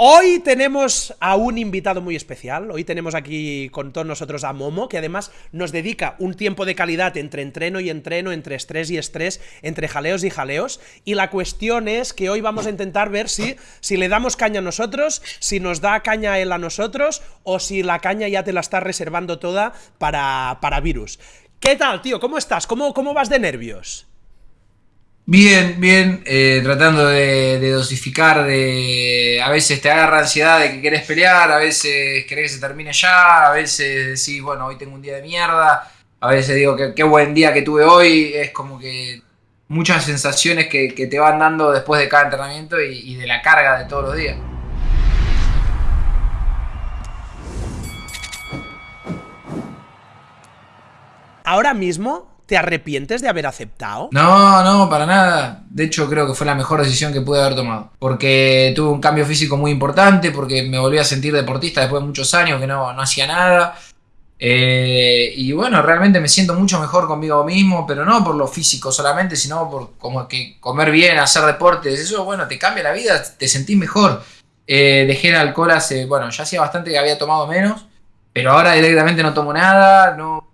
Hoy tenemos a un invitado muy especial. Hoy tenemos aquí con todos nosotros a Momo, que además nos dedica un tiempo de calidad entre entreno y entreno, entre estrés y estrés, entre jaleos y jaleos. Y la cuestión es que hoy vamos a intentar ver si, si le damos caña a nosotros, si nos da caña él a nosotros, o si la caña ya te la está reservando toda para, para virus. ¿Qué tal, tío? ¿Cómo estás? ¿Cómo, cómo vas de nervios? Bien, bien, eh, tratando de, dosificar, de a veces te agarra ansiedad de que querés pelear, a veces querés que se termine ya, a veces decís, bueno, hoy tengo un día de mierda, a veces digo qué buen día que tuve hoy, es como que muchas sensaciones que, te van dando después de cada entrenamiento y, y de la carga de todos los días. Ahora mismo ¿Te arrepientes de haber aceptado? No, no, para nada. De hecho, creo que fue la mejor decisión que pude haber tomado. Porque tuve un cambio físico muy importante, porque me volví a sentir deportista después de muchos años que no, no hacía nada. Eh, y bueno, realmente me siento mucho mejor conmigo mismo, pero no por lo físico solamente, sino por como que comer bien, hacer deportes, eso, bueno, te cambia la vida, te sentís mejor. Eh, dejé el alcohol hace, bueno, ya hacía bastante que había tomado menos, pero ahora directamente no tomo nada, no,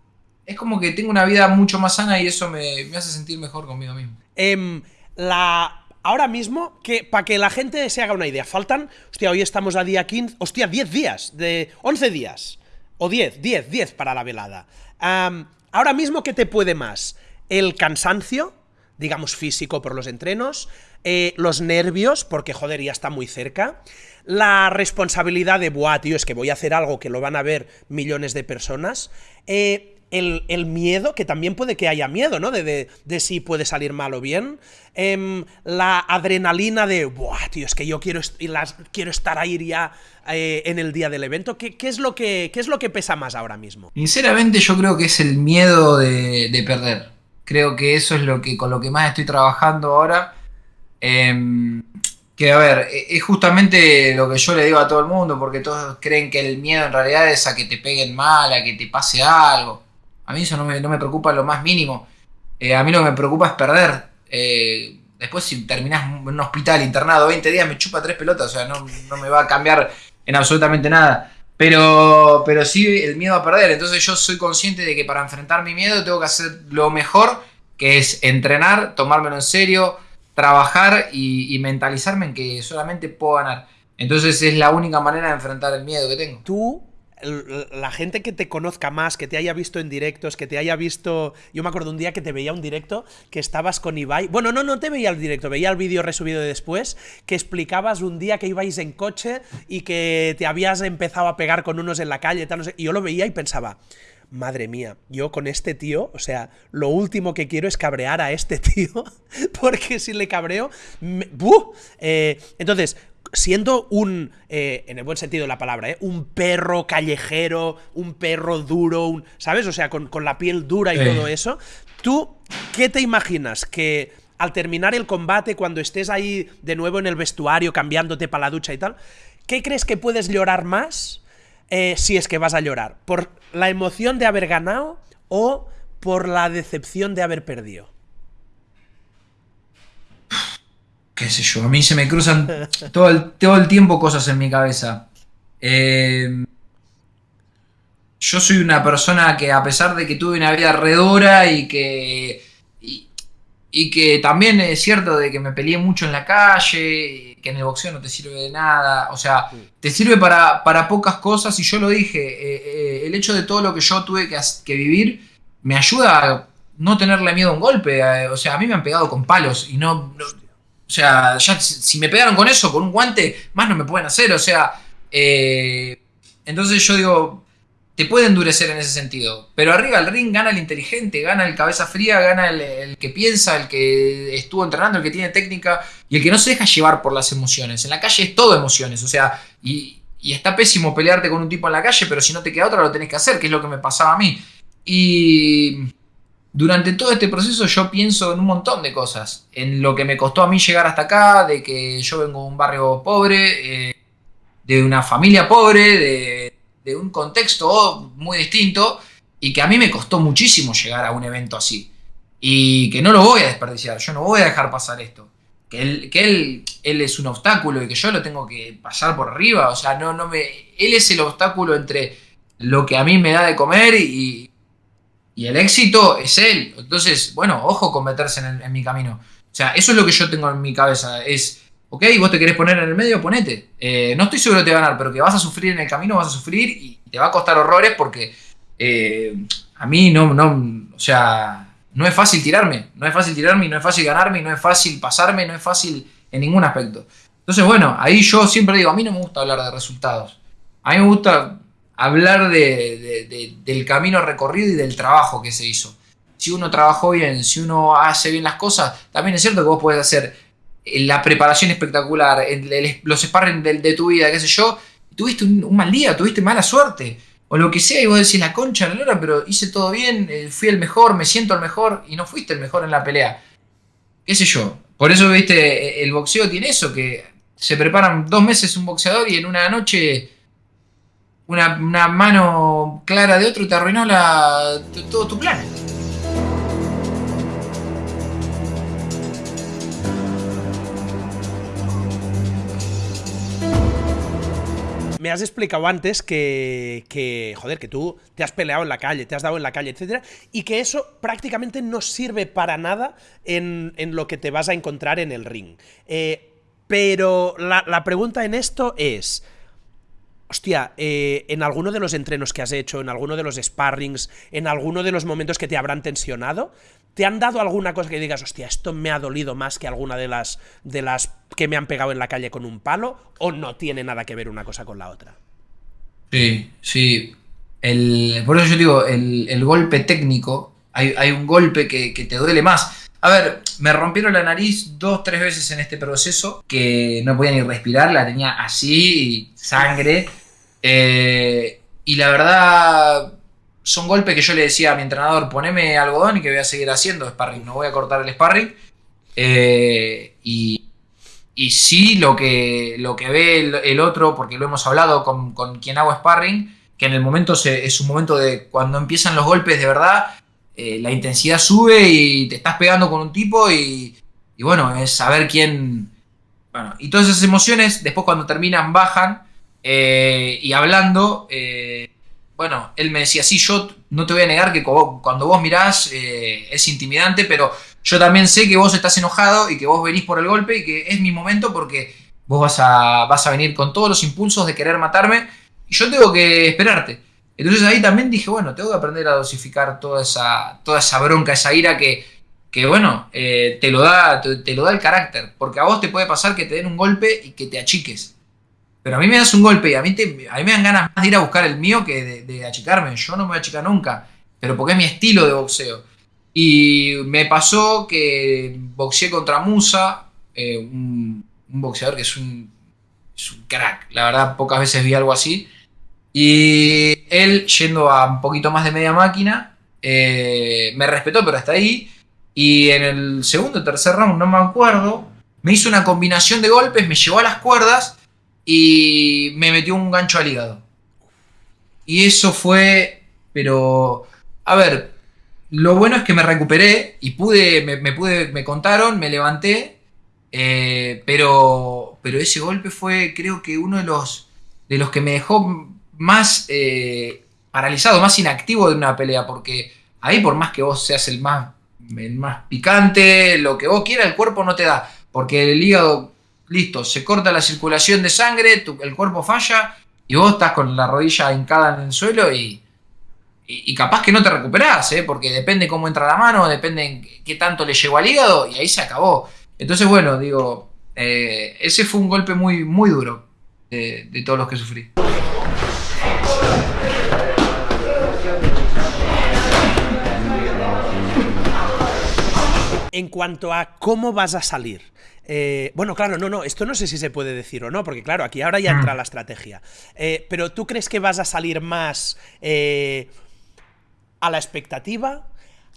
es como que tengo una vida mucho más sana y eso me, hace sentir mejor conmigo mismo. Em, la, ahora mismo, que para que la gente se haga una idea, faltan, hostia, hoy estamos a día 15, hostia, 10 días, de 11 días, o 10, 10, 10 para la velada. ahora mismo, ¿qué te puede más? El cansancio, digamos físico por los entrenos, eh, los nervios, porque joder, ya está muy cerca, la responsabilidad de, buah, tío, es que voy a hacer algo que lo van a ver millones de personas, eh, el, miedo, que también puede que haya miedo, ¿no? De, si puede salir mal o bien. Em, la adrenalina de, Buah, tío, es que yo quiero, quiero estar ahí ya eh, en el día del evento. ¿Qué, es lo que, ¿Qué es lo que pesa más ahora mismo? Sinceramente yo creo que es el miedo de, perder. Creo que eso es lo que con lo que más estoy trabajando ahora. Em, que a ver, e, es justamente lo que yo le digo a todo el mundo, porque todos creen que el miedo en realidad es a que te peguen mal, a que te pase algo. A mí eso no me, no me preocupa lo más mínimo. Eh, a mí lo que me preocupa es perder. Eh, después si terminás en un hospital internado 20 días me chupa tres pelotas, o sea, no, me va a cambiar en absolutamente nada. Pero, pero sí el miedo a perder. Entonces yo soy consciente de que para enfrentar mi miedo tengo que hacer lo mejor, que es entrenar, tomármelo en serio, trabajar y, y mentalizarme en que solamente puedo ganar. Entonces es la única manera de enfrentar el miedo que tengo. Tú la gente que te conozca más, que te haya visto en directos, que te haya visto... Yo me acuerdo un día que te veía un directo que estabas con Ibai... Bueno, no, no te veía el directo, veía el vídeo resubido de después, que explicabas un día que ibais en coche y que te habías empezado a pegar con unos en la calle, tal, no sé, y yo lo veía y pensaba... Madre mía, yo con este tío, o sea, lo último que quiero es cabrear a este tío, porque si le cabreo... Eh, entonces, siendo un, eh, en el buen sentido de la palabra, ¿eh? un perro callejero, un perro duro, un, ¿sabes? O sea, con, la piel dura y todo eso, ¿tú qué te imaginas? Que al terminar el combate, cuando estés ahí de nuevo en el vestuario, cambiándote para la ducha y tal, ¿qué crees que puedes llorar más eh, si es que vas a llorar? ¿Por la emoción de haber ganado o por la decepción de haber perdido? Qué sé yo, a mí se me cruzan todo el, todo el tiempo cosas en mi cabeza. Eh, yo soy una persona que a pesar de que tuve una vida redora y que... Y, que también es cierto de que me peleé mucho en la calle, que en el boxeo no te sirve de nada, o sea, te sirve para, para pocas cosas y yo lo dije, eh, eh, el hecho de todo lo que yo tuve que, que, vivir me ayuda a no tenerle miedo a un golpe, o sea, a mí me han pegado con palos y no sea, ya si me pegaron con eso, con un guante, más no me pueden hacer. O sea, eh, entonces yo digo, te puede endurecer en ese sentido. Pero arriba el ring gana el inteligente, gana el cabeza fría, gana el, que piensa, el que estuvo entrenando, el que tiene técnica y el que no se deja llevar por las emociones. En la calle es todo emociones, o sea, y, y está pésimo pelearte con un tipo en la calle, pero si no te queda otra lo tenés que hacer, que es lo que me pasaba a mí. Y durante todo este proceso yo pienso en un montón de cosas. En lo que me costó a mí llegar hasta acá, de que yo vengo de un barrio pobre, eh, de una familia pobre, de, un contexto muy distinto, y que a mí me costó muchísimo llegar a un evento así. Y que no lo voy a desperdiciar, yo no voy a dejar pasar esto. que, él, él es un obstáculo y que yo lo tengo que pasar por arriba. O sea, no, no me. Él es el obstáculo entre lo que a mí me da de comer y, y el éxito es él. Entonces, bueno, ojo con meterse en, mi camino. O sea, eso es lo que yo tengo en mi cabeza. Es, ok, vos te querés poner en el medio, ponete. Eh, no estoy seguro de ganar, pero que vas a sufrir en el camino, vas a sufrir y te va a costar horrores porque eh, a mí no, no, o sea, no es fácil tirarme. No es fácil tirarme no es fácil ganarme no es fácil pasarme, no es fácil en ningún aspecto. Entonces, bueno, ahí yo siempre digo, a mí no me gusta hablar de resultados. A mí me gusta hablar de, del camino recorrido y del trabajo que se hizo. Si uno trabajó bien, si uno hace bien las cosas, también es cierto que vos podés hacer eh, la preparación espectacular, los sparring de, tu vida, qué sé yo, tuviste un, mal día, tuviste mala suerte, o lo que sea, y vos decís la concha, la lora, pero hice todo bien, eh, fui el mejor, me siento el mejor, y no fuiste el mejor en la pelea. ¿Qué sé yo? Por eso, viste, el boxeo tiene eso, que se preparan dos meses un boxeador y en una noche una, mano clara de otro te arruinó la, todo tu plan. me has explicado antes que, que, joder, que tú te has peleado en la calle, te has dado en la calle, etcétera, y que eso prácticamente no sirve para nada en, lo que te vas a encontrar en el ring. Eh, pero la, la pregunta en esto es, hostia, eh, en alguno de los entrenos que has hecho, en alguno de los sparrings, en alguno de los momentos que te habrán tensionado, ¿te han dado alguna cosa que digas, hostia, esto me ha dolido más que alguna de las, de las que me han pegado en la calle con un palo? ¿O no tiene nada que ver una cosa con la otra? Sí, sí. por eso yo digo, el, golpe técnico, hay, un golpe que, te duele más. A ver, me rompieron la nariz dos, tres veces en este proceso, que no podía ni respirar, la tenía así, sangre. Eh, y la verdad, son golpes que yo le decía a mi entrenador, poneme algodón y que voy a seguir haciendo sparring, no voy a cortar el sparring. Eh, y, y, sí, lo que, lo que ve el, otro, porque lo hemos hablado con, quien hago sparring, que en el momento es un momento de cuando empiezan los golpes de verdad, eh, la intensidad sube y te estás pegando con un tipo y, y bueno, es saber quién... Bueno, y todas esas emociones después cuando terminan bajan eh, y hablando, eh, bueno, él me decía, sí, yo no te voy a negar que cuando vos mirás es intimidante, pero yo también sé que vos estás enojado y que vos venís por el golpe y que es mi momento porque vos vas a, vas a venir con todos los impulsos de querer matarme y yo tengo que esperarte. Entonces ahí también dije, bueno, tengo que aprender a dosificar toda esa, toda esa bronca, esa ira que, que bueno, te, lo da, te, lo da el carácter. Porque a vos te puede pasar que te den un golpe y que te achiques. Pero a mí me das un golpe y a mí, a mí me dan ganas más de ir a buscar el mío que de, achicarme. Yo no me voy a achicar nunca, pero porque es mi estilo de boxeo. Y me pasó que boxeé contra Musa, eh, un, boxeador que es un, crack. La verdad, pocas veces vi algo así. Y él, yendo a un poquito más de media máquina, eh, me respetó, pero hasta ahí. Y en el segundo o tercer round, no me acuerdo, me hizo una combinación de golpes, me llevó a las cuerdas y me metió un gancho al hígado. Y eso fue, pero, a ver, lo bueno es que me recuperé y pude, me, pude, me contaron, me levanté, eh, pero, pero ese golpe fue, creo que uno de los, de los que me dejó más eh, paralizado, más inactivo de una pelea, porque ahí por más que vos seas el más, el más picante, lo que vos quieras, el cuerpo no te da, porque el hígado listo, se corta la circulación de sangre, el cuerpo falla y vos estás con la rodilla hincada en el suelo y, y, capaz que no te recuperás, ¿eh? porque depende cómo entra la mano, depende qué tanto le llegó al hígado y ahí se acabó. Entonces, bueno, digo, eh, ese fue un golpe muy, muy duro de todos los que sufrí. En cuanto a cómo vas a salir, eh, bueno, claro, no, no, esto no sé si se puede decir o no, porque claro, aquí ahora ya entra mm. la estrategia. Eh, pero ¿tú crees que vas a salir más eh, a la expectativa?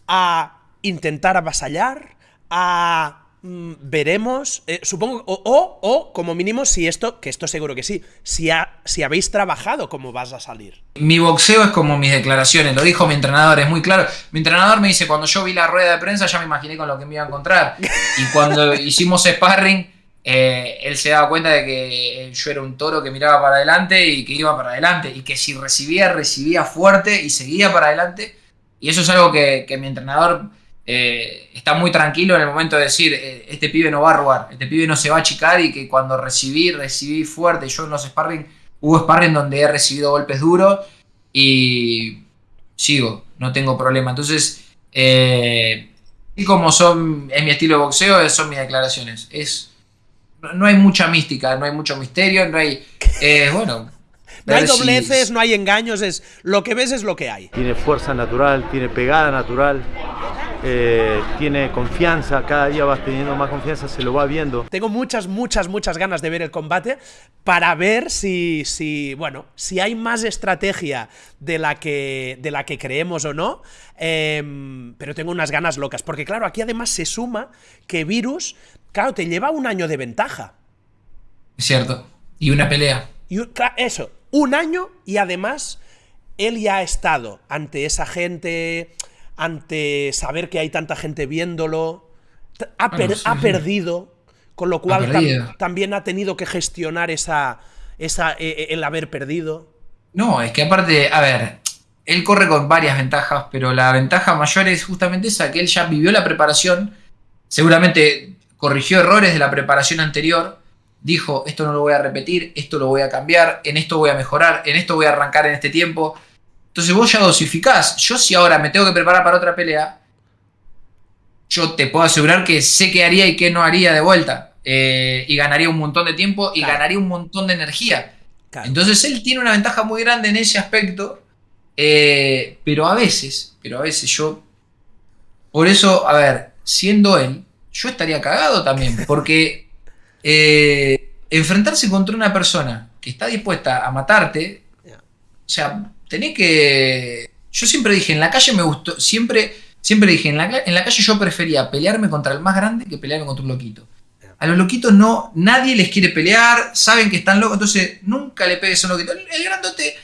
¿A intentar avasallar? ¿A veremos, eh, supongo, o, o, o, como mínimo, si esto, que esto seguro que sí, si, ha, si habéis trabajado, ¿cómo vas a salir? Mi boxeo es como mis declaraciones, lo dijo mi entrenador, es muy claro. Mi entrenador me dice, cuando yo vi la rueda de prensa ya me imaginé con lo que me iba a encontrar. Y cuando hicimos sparring, eh, él se daba cuenta de que yo era un toro que miraba para adelante y que iba para adelante, y que si recibía, recibía fuerte y seguía para adelante. Y eso es algo que, que mi entrenador eh, está muy tranquilo en el momento de decir, eh, este pibe no va a robar, este pibe no se va a achicar y que cuando recibí, recibí fuerte. Yo en los sparring, hubo sparring donde he recibido golpes duros y sigo, no tengo problema. Entonces, eh, y como son, es mi estilo de boxeo, son mis declaraciones. Es, no hay mucha mística, no hay mucho misterio, no hay, bueno, no hay dobleces, no hay engaños, es lo que ves es lo que hay. Tiene fuerza natural, tiene pegada natural. Eh, tiene confianza, cada día vas teniendo más confianza, se lo va viendo. Tengo muchas, muchas, muchas ganas de ver el combate para ver si, si bueno, si hay más estrategia de la que, de la que creemos o no, em, pero tengo unas ganas locas, porque claro, aquí además se suma que Virus, claro, te lleva un año de ventaja. Es cierto, y una pelea. Y, eso, un año y además él ya ha estado ante esa gente ante saber que hay tanta gente viéndolo. Ha, perdido, con lo cual también ha tenido que gestionar esa, esa, e, e, el haber perdido. No, es que aparte, a ver, él corre con varias ventajas, pero la ventaja mayor es justamente esa, que él ya vivió la preparación, seguramente corrigió errores de la preparación anterior, dijo, esto no lo voy a repetir, esto lo voy a cambiar, en esto voy a mejorar, en esto voy a arrancar en este tiempo. Entonces vos ya dosificás. Yo si ahora me tengo que preparar para otra pelea, yo te puedo asegurar que sé qué haría y qué no haría de vuelta. Eh, y ganaría un montón de tiempo y ganaría un montón de energía. Entonces él tiene una ventaja muy grande en ese aspecto. Eh, pero a veces, pero a veces yo... Por eso, a ver, siendo él, yo estaría cagado también. Porque eh, enfrentarse contra una persona que está dispuesta a matarte, o sea, tenés que. Yo siempre dije, en la calle me gustó. Siempre, siempre dije, en la, en la calle yo prefería pelearme contra el más grande que pelearme contra un loquito. A los loquitos no, nadie les quiere pelear, saben que están locos, entonces nunca le pegues a un loquito. El, grandote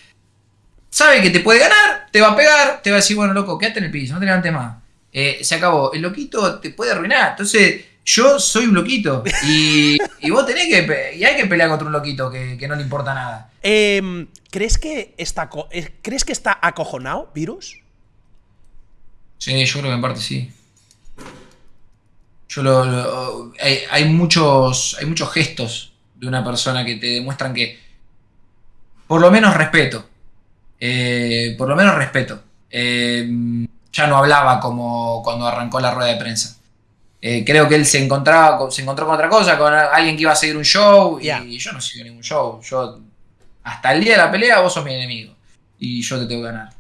sabe que te puede ganar, te va a pegar, te va a decir, bueno, loco, quédate en el piso, no te levantes más. Eh, se acabó. El loquito te puede arruinar. Entonces, yo soy un loquito. Y, vos tenés que. Y hay que pelear contra un loquito que, no le importa nada. Em, ¿crees, que está, eh, ¿Crees que está acojonado, Virus? Sí, yo creo que en parte sí. Yo lo, hay, muchos, hay muchos gestos de una persona que te demuestran que. Por lo menos respeto. Eh, por lo menos respeto. Em, ya no hablaba como cuando arrancó la rueda de prensa. Eh, creo que él se encontraba, se encontró con otra cosa, con alguien que iba a seguir un show, y yo no sigo ningún show. Yo, hasta el día de la pelea, vos sos mi enemigo. Y yo te tengo que ganar.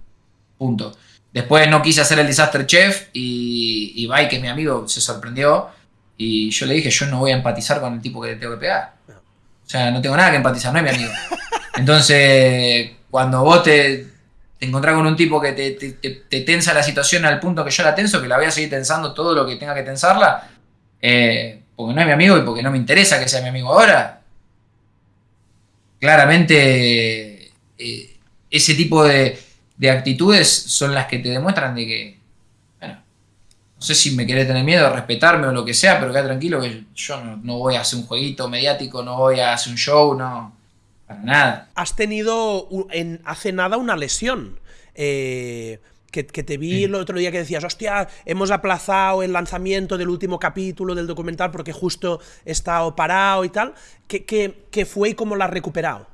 Punto. Después no quise hacer el Disaster Chef y, y que es mi amigo, se sorprendió. Y yo le dije, yo no voy a empatizar con el tipo que te tengo que pegar. O sea, no tengo nada que empatizar, no es mi amigo. Entonces, cuando vos te, encontrar con un tipo que te, tensa la situación al punto que yo la tenso, que la voy a seguir tensando todo lo que tenga que tensarla, eh, porque no es mi amigo y porque no me interesa que sea mi amigo ahora, claramente eh, ese tipo de, actitudes son las que te demuestran de que, bueno, no sé si me querés tener miedo, respetarme o lo que sea, pero queda tranquilo que yo no voy a hacer un jueguito mediático, no voy a hacer un show, no nada. Has tenido en, hace nada una lesión. Eh, que, te vi el otro día que decías, hostia, hemos aplazado el lanzamiento del último capítulo del documental porque justo he estado parado y tal. ¿Qué, fue y cómo la has recuperado?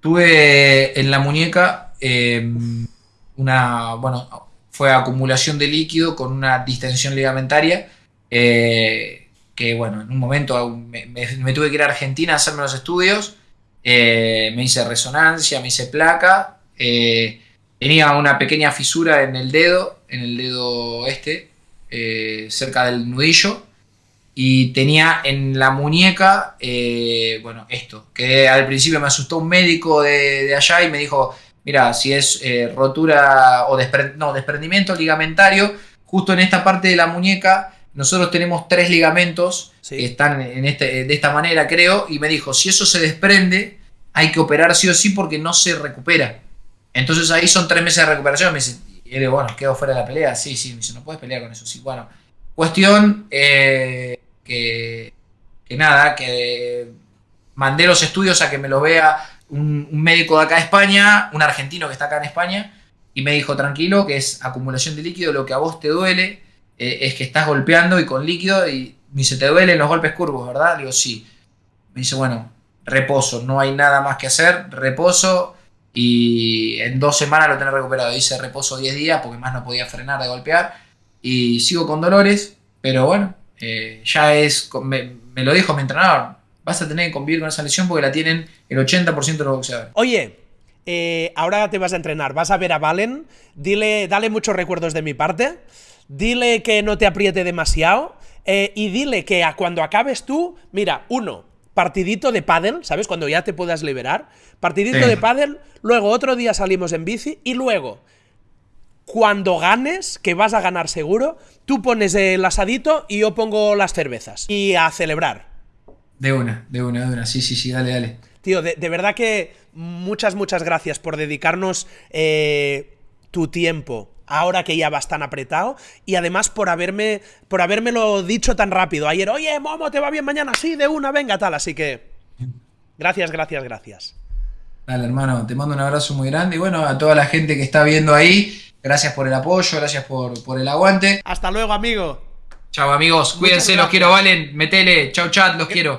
Tuve en la muñeca em, una, bueno, fue acumulación de líquido con una distensión ligamentaria. Eh, que bueno, en un momento me, tuve que ir a Argentina a hacerme los estudios eh, me hice resonancia, me hice placa, eh, tenía una pequeña fisura en el dedo, en el dedo este, eh, cerca del nudillo, y tenía en la muñeca, bueno, esto, que al principio me asustó un médico de, allá y me dijo, mira, si es rotura o desprendimiento ligamentario, justo en esta parte de la muñeca nosotros tenemos tres ligamentos Sí. que están en este, de esta manera, creo, y me dijo, si eso se desprende, hay que operar sí o sí porque no se recupera. Entonces ahí son tres meses de recuperación. Me dice, y digo, bueno, quedo fuera de la pelea. Sí, sí, me dice, no puedes pelear con eso. Sí, bueno. Cuestión eh, que, que nada, que mandé los estudios a que me los vea un, un médico de acá de España, un argentino que está acá en España, y me dijo, tranquilo, que es acumulación de líquido, lo que a vos te duele eh, es que estás golpeando y con líquido, y me dice, ¿te duelen los golpes curvos, verdad? Digo, sí. Me dice, bueno, reposo, no hay nada más que hacer, reposo, y en dos semanas lo tenés recuperado. Hice reposo 10 días porque más no podía frenar de golpear, y sigo con dolores, pero bueno, eh, ya es, me, me lo dijo mi entrenador, vas a tener que convivir con esa lesión porque la tienen el 80% de los boxeadores. Oye, eh, ahora te vas a entrenar, vas a ver a Valen, dile, dale muchos recuerdos de mi parte, dile que no te apriete demasiado eh, y dile que a cuando acabes tú, mira, uno, partidito de pádel, ¿sabes? Cuando ya te puedas liberar, partidito Sí. de pádel, luego otro día salimos en bici y luego, cuando ganes, que vas a ganar seguro, tú pones el asadito y yo pongo las cervezas y a celebrar. De una, de una, de una. Sí, sí, sí, dale, dale. Tío, de, de verdad que muchas, muchas gracias por dedicarnos eh, tu tiempo ahora que ya vas tan apretado y además por haberme por habérmelo dicho tan rápido ayer oye Momo te va bien mañana sí de una venga tal así que gracias gracias gracias Dale, hermano, te mando un abrazo muy grande. Y bueno, a toda la gente que está viendo ahí, gracias por el apoyo, gracias por, por el aguante. hasta luego amigo Chao, amigos. Cuídense, los quiero, Valen. Metele. Chau, chat, los quiero.